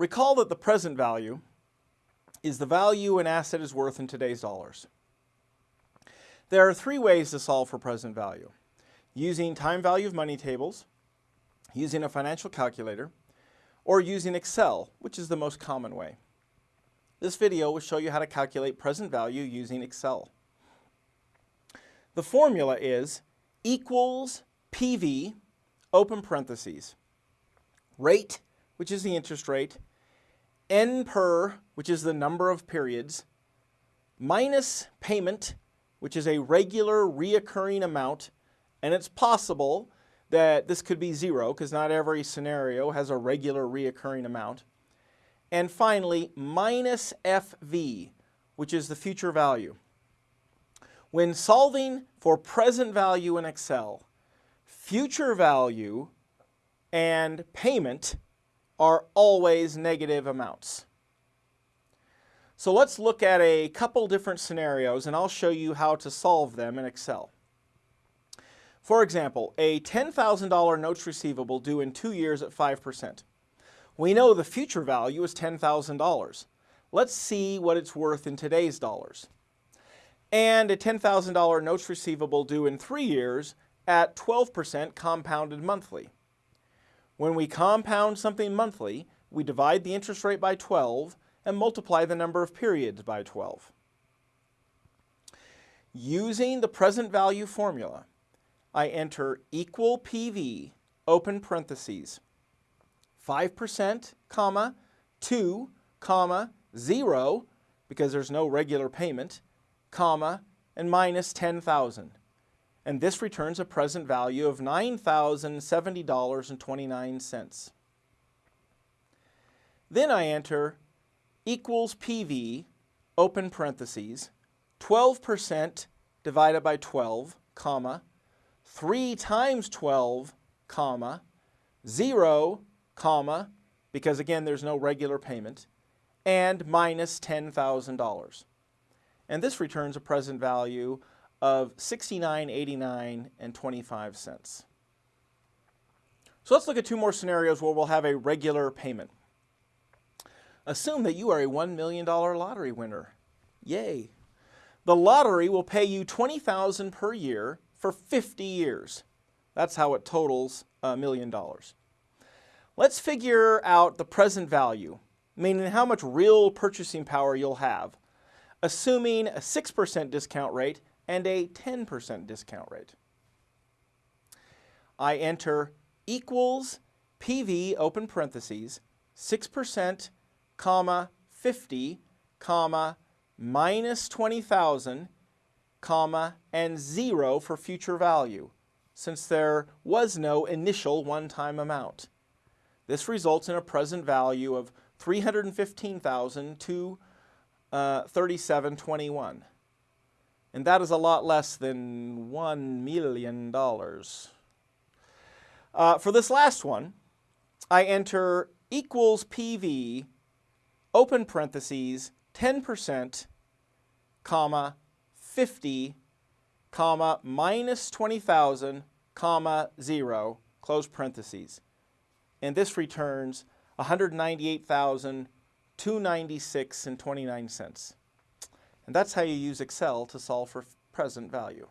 Recall that the present value is the value an asset is worth in today's dollars. There are three ways to solve for present value. Using time value of money tables, using a financial calculator, or using Excel, which is the most common way. This video will show you how to calculate present value using Excel. The formula is equals PV, open parentheses, rate, which is the interest rate, N per, which is the number of periods, minus payment, which is a regular reoccurring amount, and it's possible that this could be zero because not every scenario has a regular reoccurring amount. And finally, minus FV, which is the future value. When solving for present value in Excel, future value and payment are always negative amounts. So let's look at a couple different scenarios and I'll show you how to solve them in Excel. For example, a $10,000 notes receivable due in two years at 5%. We know the future value is $10,000. Let's see what it's worth in today's dollars. And a $10,000 notes receivable due in three years at 12% compounded monthly. When we compound something monthly, we divide the interest rate by 12 and multiply the number of periods by 12. Using the present value formula, I enter equal PV, open parentheses, 5%, comma, 2, comma, 0, because there's no regular payment, comma, and minus 10,000 and this returns a present value of $9,070.29. Then I enter equals PV, open parentheses, 12% divided by 12, comma, 3 times 12, comma, 0, comma, because again there's no regular payment, and minus $10,000. And this returns a present value of 69.89 and 25 cents. So let's look at two more scenarios where we'll have a regular payment. Assume that you are a $1 million lottery winner. Yay! The lottery will pay you 20,000 per year for 50 years. That's how it totals a million dollars. Let's figure out the present value, meaning how much real purchasing power you'll have, assuming a 6% discount rate and a 10% discount rate. I enter equals PV open parentheses 6% comma 50 comma minus 20,000 comma and 0 for future value since there was no initial one-time amount. This results in a present value of 315,000 to uh, 3721 and that is a lot less than $1 million. Uh, for this last one, I enter equals PV, open parentheses, 10%, comma, 50, comma, minus 20,000, comma, 0, close parentheses. And this returns 198,296 and 29 cents. And that's how you use Excel to solve for present value.